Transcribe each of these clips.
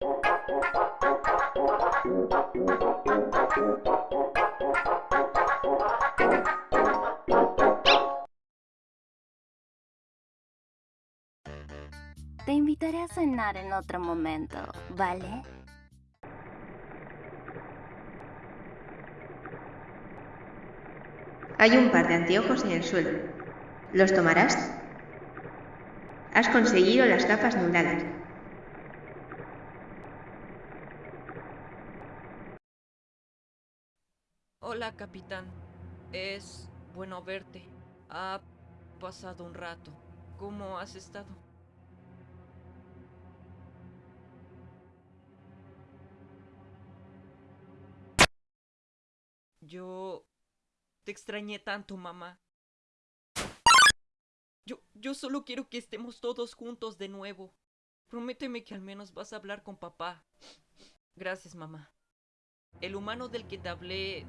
Te invitaré a cenar en otro momento, ¿vale? Hay un par de anteojos en el suelo. ¿Los tomarás? Has conseguido las gafas nubladas. Hola, capitán. Es bueno verte. Ha pasado un rato. ¿Cómo has estado? Yo... Te extrañé tanto, mamá. Yo, yo solo quiero que estemos todos juntos de nuevo. Prométeme que al menos vas a hablar con papá. Gracias, mamá. El humano del que te hablé...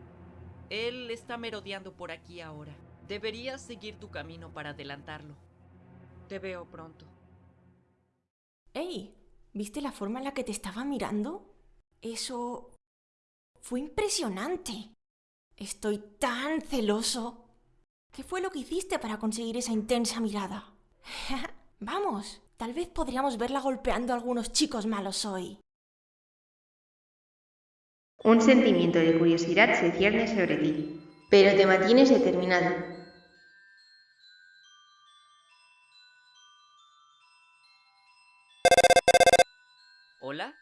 Él está merodeando por aquí ahora. Deberías seguir tu camino para adelantarlo. Te veo pronto. ¡Ey! ¿Viste la forma en la que te estaba mirando? Eso... fue impresionante. Estoy tan celoso. ¿Qué fue lo que hiciste para conseguir esa intensa mirada? Vamos, tal vez podríamos verla golpeando a algunos chicos malos hoy. Un sentimiento de curiosidad se cierne sobre ti, pero te mantienes determinado. ¿Hola?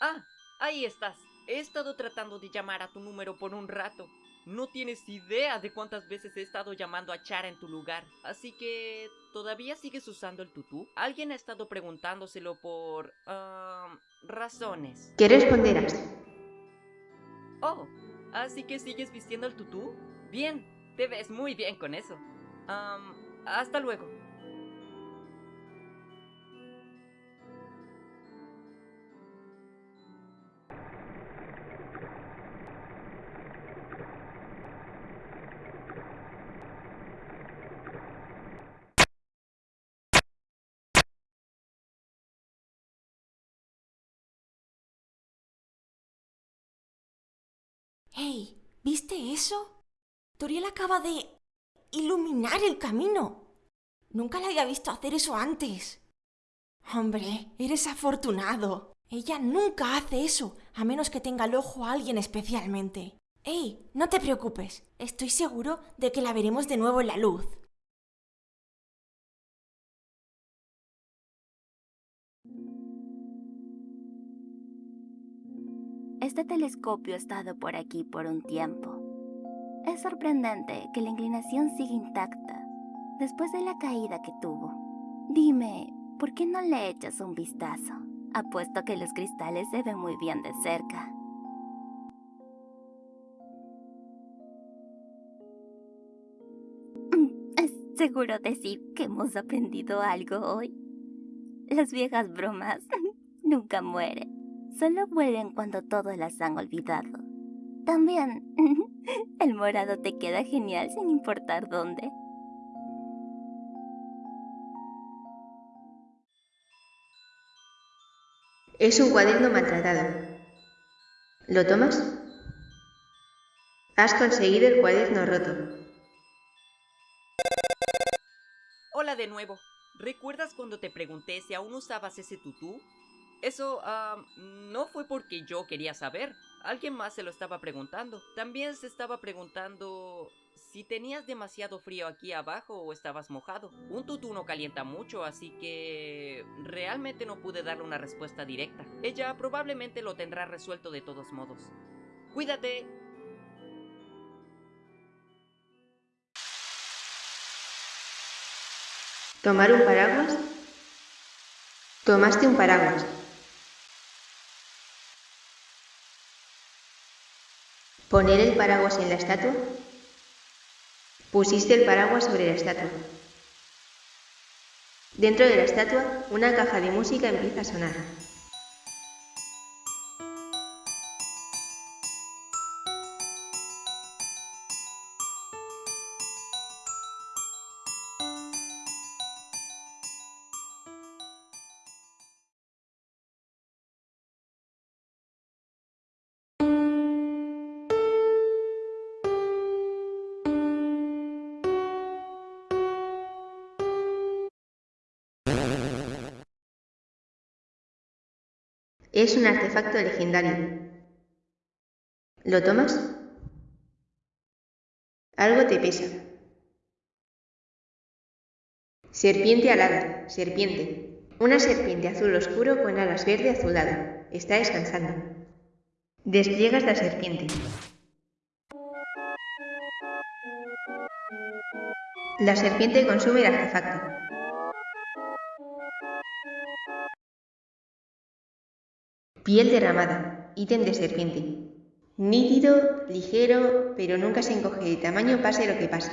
Ah, ahí estás. He estado tratando de llamar a tu número por un rato. No tienes idea de cuántas veces he estado llamando a Chara en tu lugar. Así que... ¿Todavía sigues usando el tutú? Alguien ha estado preguntándoselo por... ah, razones. ¿Qué responderás? Oh, ¿así que sigues vistiendo el tutú? Bien, te ves muy bien con eso. Am, hasta luego. ¡Hey! ¿Viste eso? Toriel acaba de iluminar el camino. Nunca la había visto hacer eso antes. Hombre, eres afortunado. Ella nunca hace eso, a menos que tenga el ojo a alguien especialmente. ¡Ey! No te preocupes. Estoy seguro de que la veremos de nuevo en la luz. Este telescopio ha estado por aquí por un tiempo. Es sorprendente que la inclinación siga intacta después de la caída que tuvo. Dime, ¿por qué no le echas un vistazo? Apuesto que los cristales se ven muy bien de cerca. Mm, ¿Es seguro decir que hemos aprendido algo hoy? Las viejas bromas nunca mueren. Solo vuelven cuando todos las han olvidado. También, el morado te queda genial sin importar dónde. Es un cuaderno maltratado. ¿Lo tomas? Has conseguido el cuaderno roto. Hola de nuevo. ¿Recuerdas cuando te pregunté si aún usabas ese tutú? Eso, ah, no fue porque yo quería saber. Alguien más se lo estaba preguntando. También se estaba preguntando si tenías demasiado frío aquí abajo o estabas mojado. Un tutú no calienta mucho, así que realmente no pude darle una respuesta directa. Ella probablemente lo tendrá resuelto de todos modos. Cuídate. ¿Tomar un paraguas? Tomaste un paraguas. ¿Poner el paraguas en la estatua? Pusiste el paraguas sobre la estatua. Dentro de la estatua, una caja de música empieza a sonar. Es un artefacto legendario. ¿Lo tomas? Algo te pesa. Serpiente alada, serpiente. Una serpiente azul oscuro con alas verde azulado. Está descansando. Despliegas la serpiente. La serpiente consume el artefacto. Piel derramada, ítem de serpiente. Nítido, ligero, pero nunca se encoge de tamaño pase lo que pase.